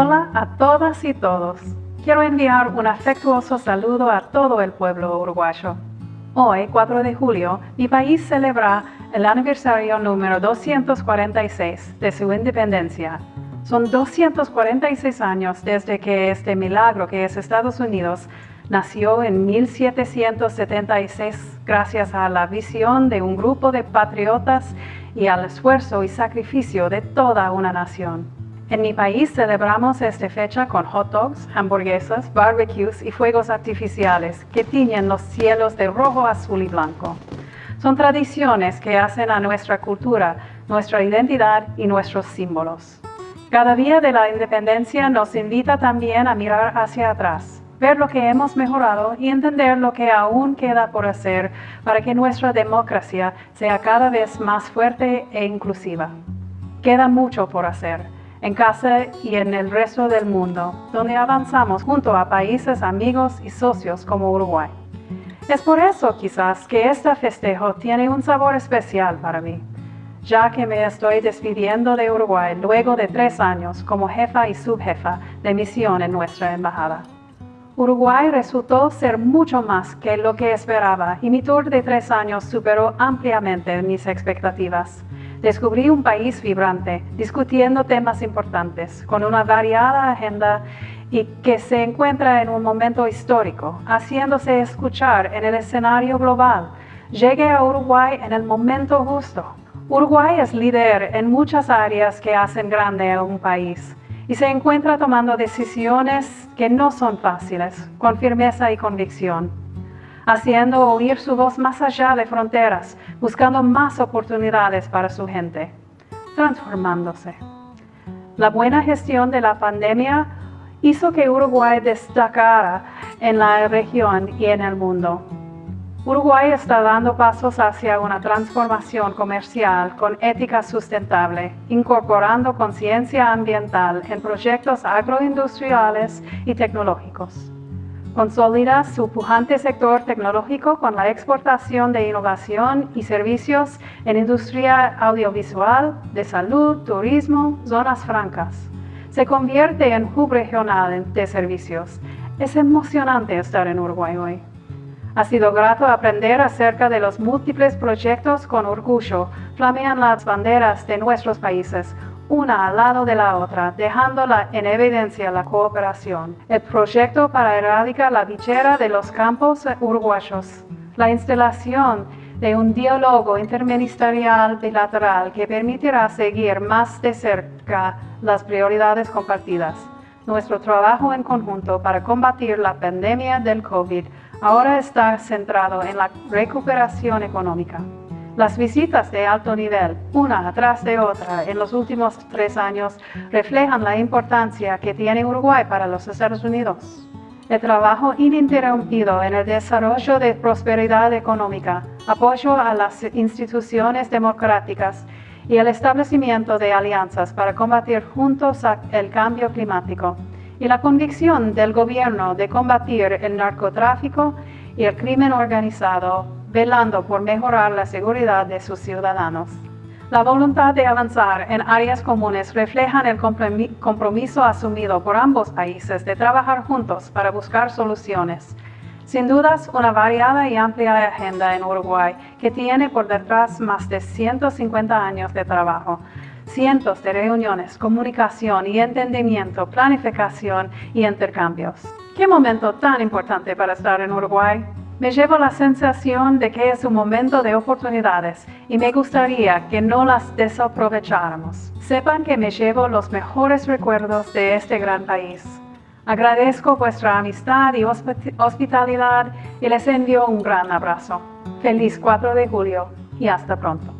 Hola a todas y todos. Quiero enviar un afectuoso saludo a todo el pueblo uruguayo. Hoy, 4 de julio, mi país celebra el aniversario número 246 de su independencia. Son 246 años desde que este milagro que es Estados Unidos nació en 1776 gracias a la visión de un grupo de patriotas y al esfuerzo y sacrificio de toda una nación. En mi país celebramos esta fecha con hot dogs, hamburguesas, barbecues y fuegos artificiales que tiñen los cielos de rojo, azul y blanco. Son tradiciones que hacen a nuestra cultura, nuestra identidad y nuestros símbolos. Cada día de la independencia nos invita también a mirar hacia atrás, ver lo que hemos mejorado y entender lo que aún queda por hacer para que nuestra democracia sea cada vez más fuerte e inclusiva. Queda mucho por hacer en casa y en el resto del mundo, donde avanzamos junto a países amigos y socios como Uruguay. Es por eso quizás que este festejo tiene un sabor especial para mí, ya que me estoy despidiendo de Uruguay luego de tres años como jefa y subjefa de misión en nuestra embajada. Uruguay resultó ser mucho más que lo que esperaba y mi tour de tres años superó ampliamente mis expectativas. Descubrí un país vibrante, discutiendo temas importantes, con una variada agenda y que se encuentra en un momento histórico, haciéndose escuchar en el escenario global. Llegué a Uruguay en el momento justo. Uruguay es líder en muchas áreas que hacen grande a un país y se encuentra tomando decisiones que no son fáciles, con firmeza y convicción haciendo oír su voz más allá de fronteras, buscando más oportunidades para su gente, transformándose. La buena gestión de la pandemia hizo que Uruguay destacara en la región y en el mundo. Uruguay está dando pasos hacia una transformación comercial con ética sustentable, incorporando conciencia ambiental en proyectos agroindustriales y tecnológicos. Consolida su pujante sector tecnológico con la exportación de innovación y servicios en industria audiovisual, de salud, turismo, zonas francas. Se convierte en hub regional de servicios. Es emocionante estar en Uruguay hoy. Ha sido grato aprender acerca de los múltiples proyectos con orgullo. Flamean las banderas de nuestros países, una al lado de la otra, dejándola en evidencia la cooperación. El proyecto para erradicar la bichera de los campos uruguayos. La instalación de un diálogo interministerial bilateral que permitirá seguir más de cerca las prioridades compartidas. Nuestro trabajo en conjunto para combatir la pandemia del COVID ahora está centrado en la recuperación económica. Las visitas de alto nivel, una atrás de otra, en los últimos tres años, reflejan la importancia que tiene Uruguay para los Estados Unidos. El trabajo ininterrumpido en el desarrollo de prosperidad económica, apoyo a las instituciones democráticas y el establecimiento de alianzas para combatir juntos el cambio climático y la convicción del gobierno de combatir el narcotráfico y el crimen organizado velando por mejorar la seguridad de sus ciudadanos. La voluntad de avanzar en áreas comunes refleja el compromiso asumido por ambos países de trabajar juntos para buscar soluciones. Sin dudas, una variada y amplia agenda en Uruguay que tiene por detrás más de 150 años de trabajo, cientos de reuniones, comunicación y entendimiento, planificación y intercambios. ¿Qué momento tan importante para estar en Uruguay? Me llevo la sensación de que es un momento de oportunidades y me gustaría que no las desaprovecháramos. Sepan que me llevo los mejores recuerdos de este gran país. Agradezco vuestra amistad y hospitalidad y les envío un gran abrazo. Feliz 4 de julio y hasta pronto.